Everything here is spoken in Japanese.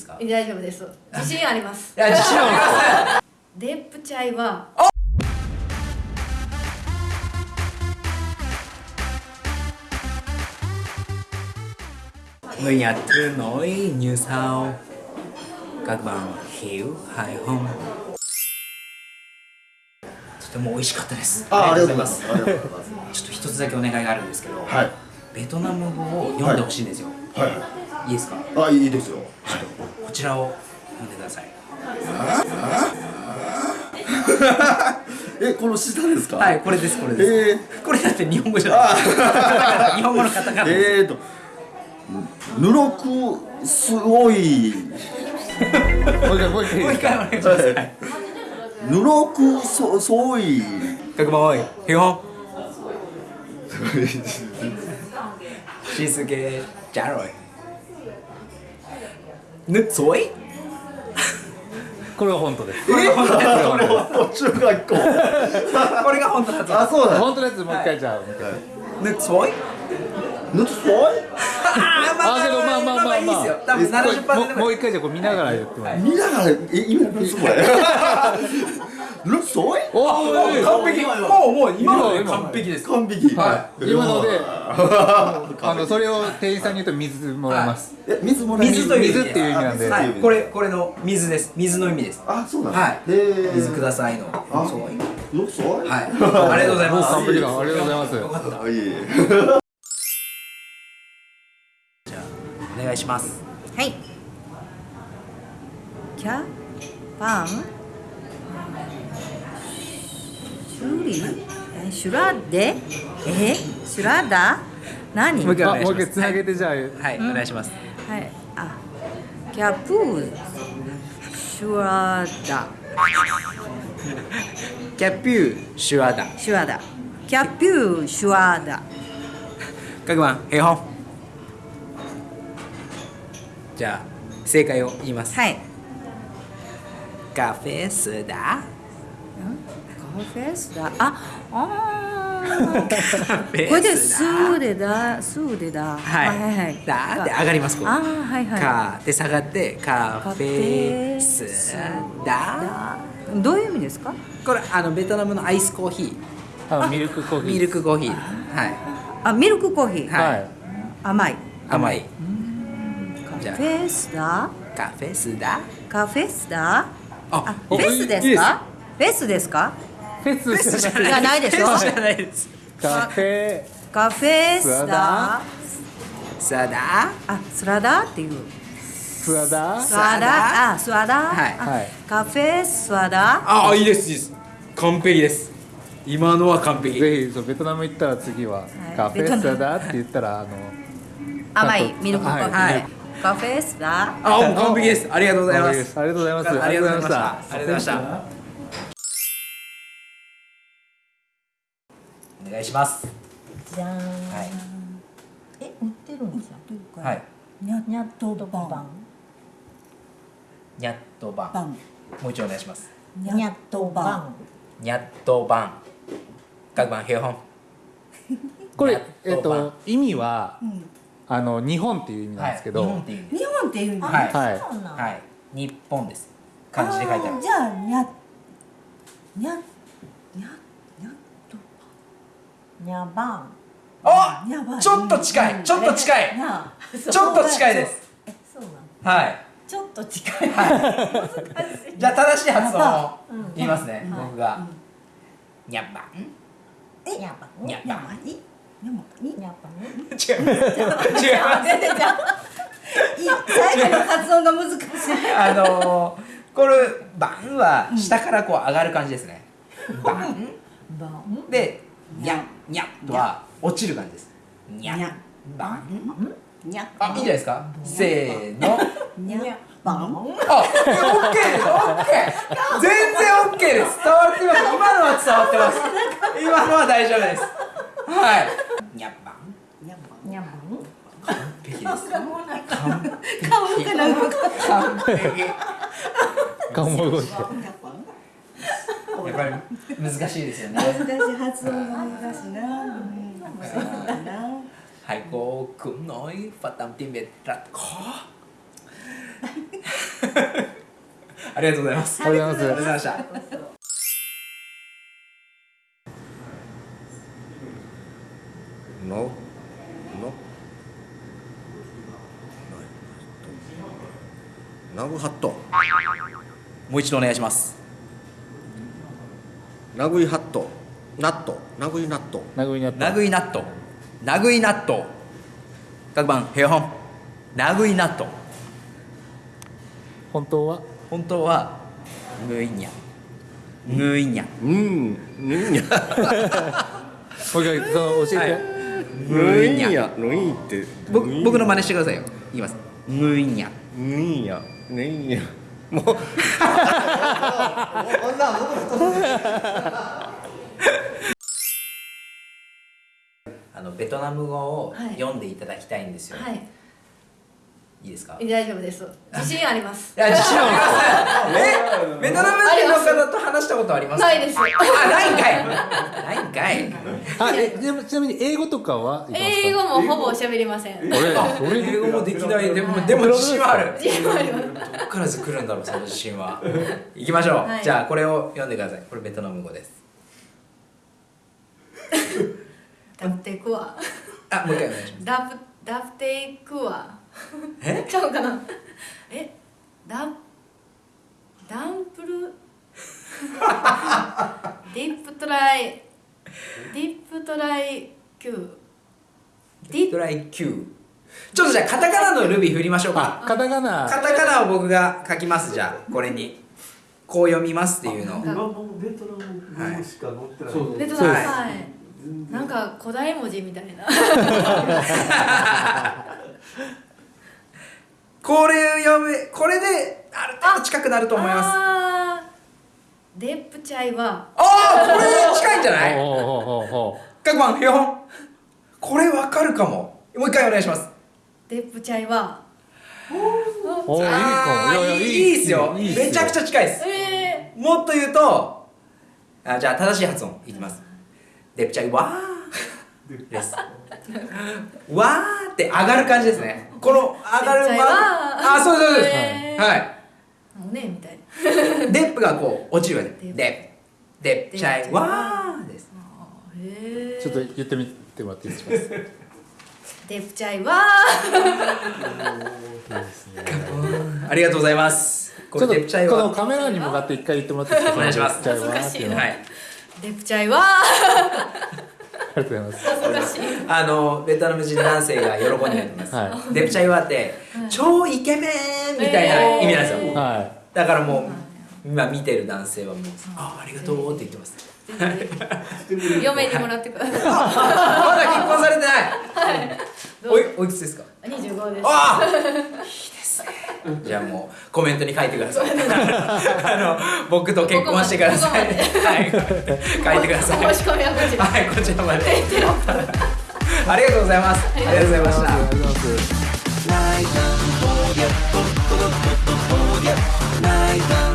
ですか？大丈夫です。自信あります。いや自信あります。デップチャイは Người Nhật thường nói như sau Các bạn hiểu hay không? とても美味しかったです。あありがとうございまます。ちょっと一つだけお願いがあるんですけど、はい。ベトナム語を読んでほしいんですよ、はいい、いですか？あいいですよ。こちらを読んでください。えこの下ですか？はいこれですこれです、えこれだって日本語じゃない。日本語のカタカナ。ー、です、えーとぬろくすごい。もう一回お願いします、はい、ぬろくそそい。各番多い。基本 静けじゃろいぬっそい？これが本当です。これが本当ですこれ中学校これが本当だあそうだ。本当のやつもう一回じゃあもう一回。ぬっそい？ぬっそい？あけどまあまあまあまあ。いいですよ多分70%もうもうで一回じゃあこれ見ながら言ってもらい見ながらえ今何すごいぬっそい？おー完璧。もうもう今の。で完璧です。完璧。はい。今ので。あのそれを店員さんに言うと水もらいます。え水もらえ水という意味水っていう意味なんで。はいこれこれの水です。水の意味です。あそうなんだはい。水くださいの。あそう。ぬっそいはい。ありがとうございます。完璧だ。ありがとうございます。よかった。あいいお願いします。はい。キャパンシュリえシュラデえ？シュラダ何？もう一回もう一回つなげてじゃあはい。お願いします。はい。あキャプーシュラダ。キャピューシュアダ。シュラダ。キャピューシュラダ。各番平本じゃあ正解を言います。はい。カフェスダカフェスダああー。カフェこれでスーでだ。スーでだ。はい。はいはいだって上がりますここあーはいはい。カで下がってカフェスダだ。どういう意味ですか？これあのベトナムのアイスコーヒあミルクコーーヒー。ミルクコーヒー。はい。あミルクコーヒー、はい。はい。甘い。甘い。カフェスダあカフェスダカフェスダああフェスですか？フェスですか？フェスじゃない。でしょフェスじゃないです。カフェカフェスダスダあスラダっていう。スワダ？スワダ？あスワダ、はい。あはい。カフェスワダ？あいいですいいです。完璧です。今のは完璧。ぜひそうベトナム行ったら次は、い。カフェスワダって言ったらあの甘いミルクコーヒー、はい。カフェスダ？あ完璧です。ありがとうございまありがすとうございます。ありがとうございました。あありがとうございましたお願いします。じゃーん。はい。え、売ってるんですよ。はい。にゃにゃっとパン。ニャットバン。パン。もう一度お願いします。にゃっとパン。ニャットバン各番平本これえっと意味はうん。あの日本っていう意味なんですけど、はい、日本っていう意味。日本っていう意味。はい。はい。はい。日本です。漢字で書いてある。じゃあにゃにゃにゃにゃっとパン。にゃばん。あにゃばん。ちょっと近いちょっと近いにゃ。ちょっと近いです。え、そうなん。はいちょっと近い。じゃあ正しい発音をうん言いますね、はい僕が、ニャッバンえ、にゃばん。にゃばんにゃばん。ににゃばん。違います違う。いい最後の発音が難しい。あのー、これ「バン」は下からこう上がる感じですね「バンばん。」で「ニャンニャン」とは落ちる感じです「ニャンにゃバンにゃ」あいいんじゃないですか？せーのにゃばん。あ、オッケーです、オッケー。全然オッケーです。伝わってます。今のは伝わってます。今のは大丈夫です。はい。ニャッバン。にゃばん。にゃばん。完璧です。完顔がなんか。完璧。や顔も動いてっぱり難しいですよね。難しい発音が難しいな。うん。そうだな。Hai cô cũng nói Phật tâm tiếng Việt rất khó ありがとうございます。ありがとうございありがとうございました の？の？ナグハットもう一度お願いしますナグイハット。ナット。ナグイナット。名古屋にあったナグイナット。ナグイナット。各番平本ナグイナット。本当は？本当はグイニャ。グイニャ。うん。ぬんやもう一回その教えて、んやぬいって。僕僕の真似してくださいよ。いきます。グイニャ。ぬんやぬんやもう。あのベトナム語をはい。読んでいただきたいんですよ、はいい、いですか？大丈夫です。自信あります。いや自信あります。え？ベトナム人の方と話したことありますか？ないです。あないんかい。ないんかい。あえでもちなみに英語とかはいけますか？英語もほぼ喋りません。俺あ俺英語もできない。でもでも自信はある。自信はあります。どっからず来るんだろうその自信は。行きましょう、はい。じゃあこれを読んでください。これベトナム語です。ダプテクワあもう一回お願いします。ダプダプテクワえ？ちゃうかな？え？ダダンプル？ディップトライディップトライ Q ディトライ Q ちょっとじゃあカタカナのルビ振りましょうか。あカタカナ。カタカナを僕が書きます。じゃあこれに。こう読みますっていうのベトナム語しか載ってない。ベトナムはいはいなんか古代文字みたいな。これ読めこれである程度近くなると思います。デップチャイは。あーこれ近いんじゃない？各番これわかるかも。もう一回お願いします。デップチャイは。うおおいいかも。いやいやいいいいっすよ。めちゃくちゃ近いです。えもっと言うとあじゃあ正しい発音いきます đẹp trai quá。ですわーって上がる感じですね。この上がる đẹp trai quá。あそうですそうです、はい。ー、おねみたいな。 đẹp がこう落ちるわけでデップデデプチャイわーです。ちょっと言ってみてもらっていいですか？ đẹp trai quá ありがとうございます。こちょっとこのカメラに向かって一回言ってもらっていいですか？お願いします。は。いデプチャイは。ありがとうございます。恥ずかしい。あのベトナム人男性が喜んでると思います、はデプチャイワって超イケメンみたいな意味なんですよ、はだからもう今見てる男性はもう「あありがとう」って言ってます。嫁にもらってください。まだ結婚されてない。おいおいくつですか？25です。ああじゃあもうコメントに書いてください。あの僕と結婚してください。ここはい。書いてください。申し込みはこちら。はいこちらまで。ありがとうございます。ありがとうございました。ありがとうございます